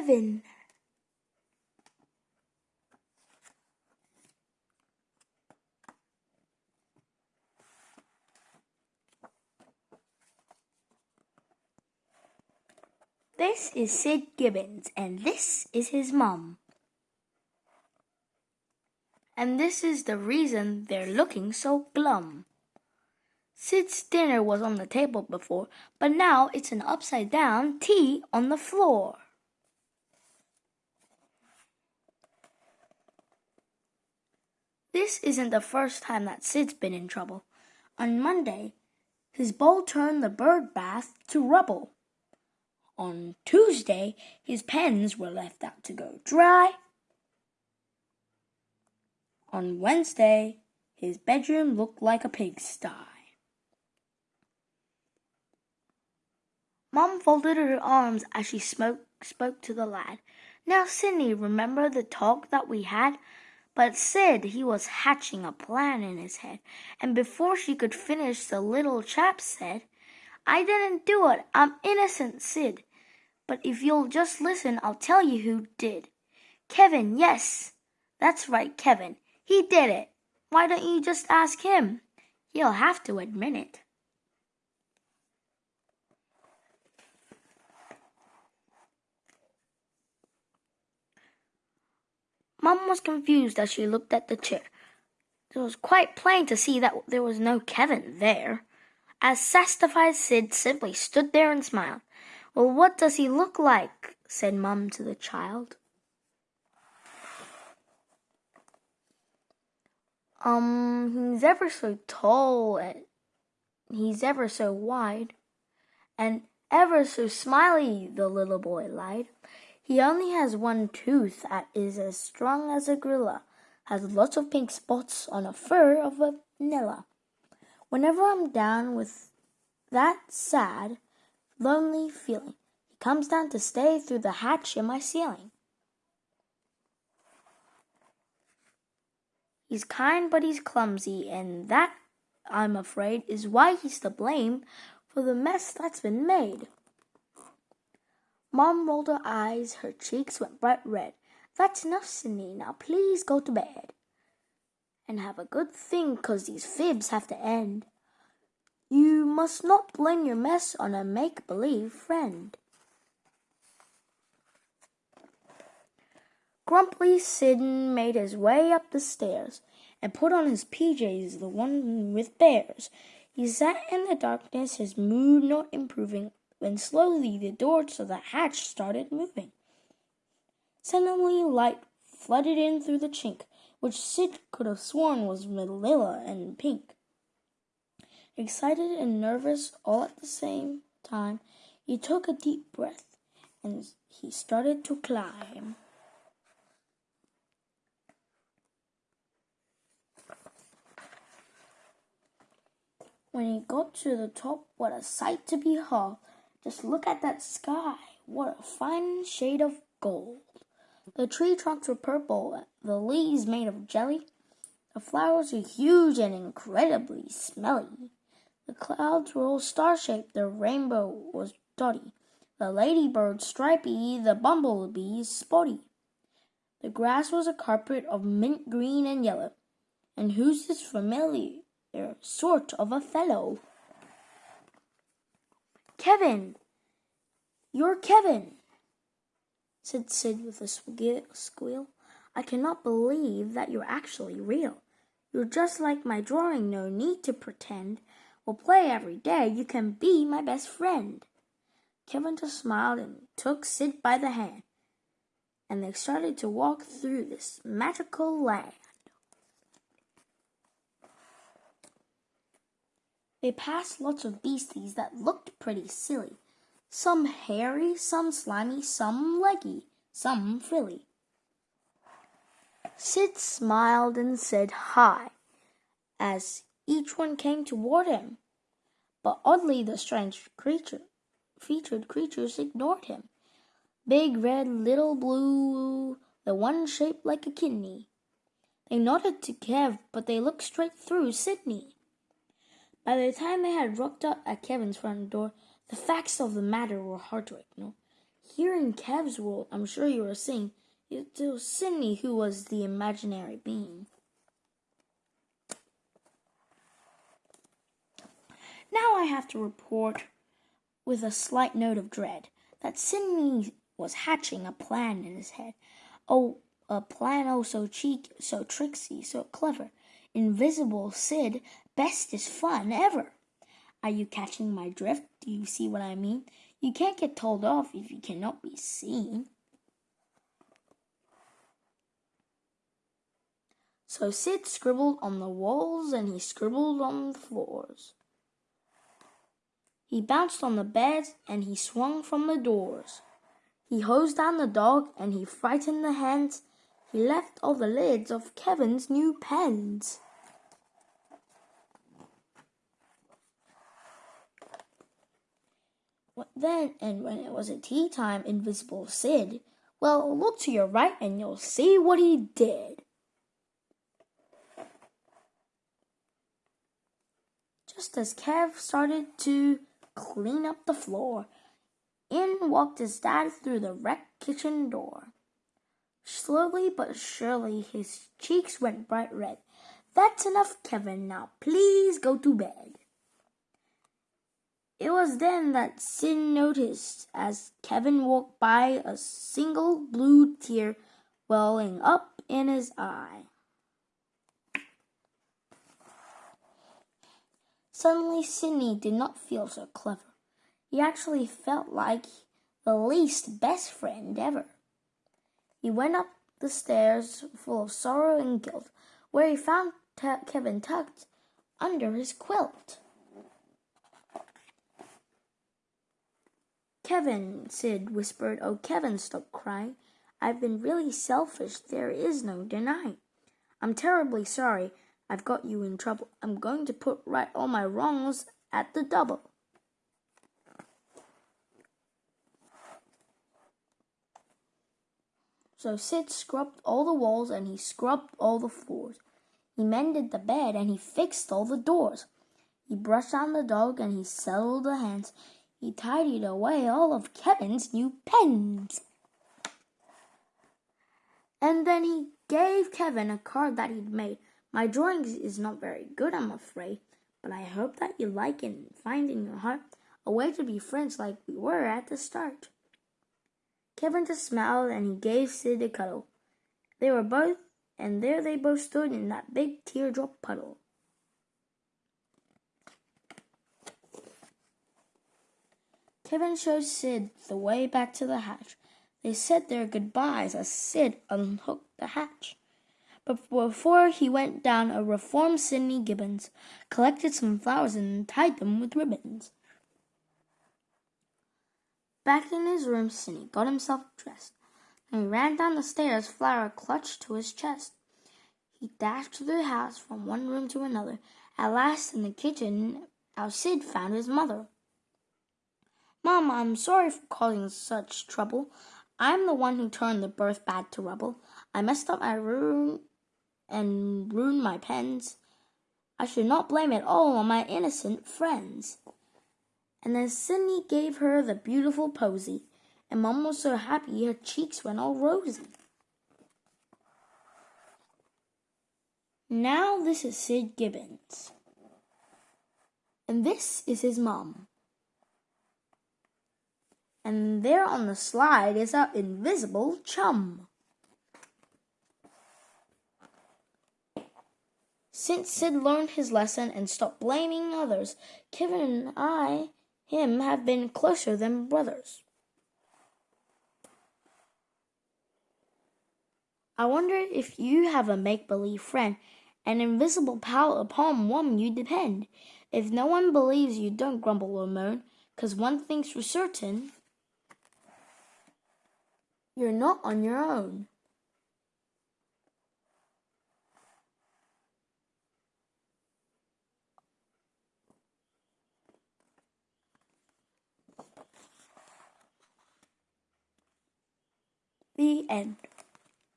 Kevin. This is Sid Gibbons, and this is his mum. And this is the reason they're looking so glum. Sid's dinner was on the table before, but now it's an upside down tea on the floor. This isn't the first time that Sid's been in trouble. On Monday, his bowl turned the bird bath to rubble. On Tuesday, his pens were left out to go dry. On Wednesday, his bedroom looked like a pigsty. Mom folded her arms as she spoke, spoke to the lad. Now, Sidney, remember the talk that we had? But Sid, he was hatching a plan in his head, and before she could finish, the little chap said, I didn't do it. I'm innocent, Sid. But if you'll just listen, I'll tell you who did. Kevin, yes. That's right, Kevin. He did it. Why don't you just ask him? He'll have to admit it. Mom was confused as she looked at the chair. It was quite plain to see that there was no Kevin there. As satisfied Sid simply stood there and smiled. Well, what does he look like? said Mum to the child. Um, he's ever so tall and he's ever so wide and ever so smiley, the little boy lied. He only has one tooth that is as strong as a gorilla, has lots of pink spots on a fur of a vanilla. Whenever I'm down with that sad, lonely feeling. He comes down to stay through the hatch in my ceiling. He's kind, but he's clumsy, and that, I'm afraid, is why he's to blame for the mess that's been made. Mom rolled her eyes, her cheeks went bright red. That's enough, Sidney. Now please go to bed. And have a good thing, 'cause these fibs have to end. You must not blame your mess on a make believe friend. Grumpy Sid made his way up the stairs and put on his PJs, the one with bears. He sat in the darkness, his mood not improving, when slowly the door to the hatch started moving. Suddenly light flooded in through the chink, which Sid could have sworn was manila and pink. Excited and nervous all at the same time, he took a deep breath and he started to climb. When he got to the top, what a sight to behold! Just look at that sky! What a fine shade of gold! The tree trunks were purple, the leaves made of jelly. The flowers were huge and incredibly smelly. The clouds were all star-shaped, the rainbow was dotty, the ladybird stripy, the bumblebees spotty. The grass was a carpet of mint green and yellow. And who's this familiar sort of a fellow? Kevin! You're Kevin! said Sid with a squeal. I cannot believe that you're actually real. You're just like my drawing, no need to pretend. We'll play every day. You can be my best friend. Kevin just smiled and took Sid by the hand, and they started to walk through this magical land. They passed lots of beasties that looked pretty silly. Some hairy, some slimy, some leggy, some frilly. Sid smiled and said hi as each one came toward him. But oddly, the strange creature, featured creatures ignored him. Big red, little blue, the one shaped like a kidney. They nodded to Kev, but they looked straight through Sidney. By the time they had rocked up at Kevin's front door, the facts of the matter were hard to ignore. Here in Kev's world, I'm sure you were seeing it was Sidney who was the imaginary being. Now I have to report, with a slight note of dread, that Sidney was hatching a plan in his head. Oh, a plan oh so cheek, so tricksy, so clever. Invisible Sid, bestest fun ever. Are you catching my drift? Do you see what I mean? You can't get told off if you cannot be seen. So Sid scribbled on the walls and he scribbled on the floors. He bounced on the beds and he swung from the doors. He hosed down the dog and he frightened the hens. He left all the lids of Kevin's new pens. Then, and when it was tea time, Invisible Sid, well, look to your right and you'll see what he did. Just as Kev started to clean up the floor. In walked his dad through the wrecked kitchen door. Slowly but surely his cheeks went bright red. That's enough, Kevin. Now please go to bed. It was then that Sid noticed as Kevin walked by a single blue tear welling up in his eye. Suddenly, Sidney did not feel so clever. He actually felt like the least best friend ever. He went up the stairs full of sorrow and guilt, where he found Kevin tucked under his quilt. Kevin, Sid whispered. Oh, Kevin, stop crying. I've been really selfish. There is no denying. I'm terribly sorry. I've got you in trouble. I'm going to put right all my wrongs at the double. So Sid scrubbed all the walls and he scrubbed all the floors. He mended the bed and he fixed all the doors. He brushed on the dog and he settled the hens. He tidied away all of Kevin's new pens. And then he gave Kevin a card that he'd made my drawing is not very good, I'm afraid, but I hope that you like it and find in your heart a way to be friends like we were at the start. Kevin just smiled and he gave Sid a cuddle. They were both, and there they both stood in that big teardrop puddle. Kevin showed Sid the way back to the hatch. They said their goodbyes as Sid unhooked the hatch. But before he went down, a reformed Sidney Gibbons collected some flowers and tied them with ribbons. Back in his room, Sidney got himself dressed and he ran down the stairs, flower clutched to his chest. He dashed through the house from one room to another. At last, in the kitchen, our Sid found his mother. Mom, I'm sorry for causing such trouble. I'm the one who turned the birth bag to rubble. I messed up my room and ruined my pens. I should not blame it all on my innocent friends. And then Sidney gave her the beautiful posy, and Mum was so happy her cheeks went all rosy. Now this is Sid Gibbons. And this is his mum. And there on the slide is our invisible chum. Since Sid learned his lesson and stopped blaming others, Kevin and I, him, have been closer than brothers. I wonder if you have a make believe friend, an invisible pal upon whom you depend. If no one believes you, don't grumble or moan, 'cause one thing's for certain you're not on your own. The end.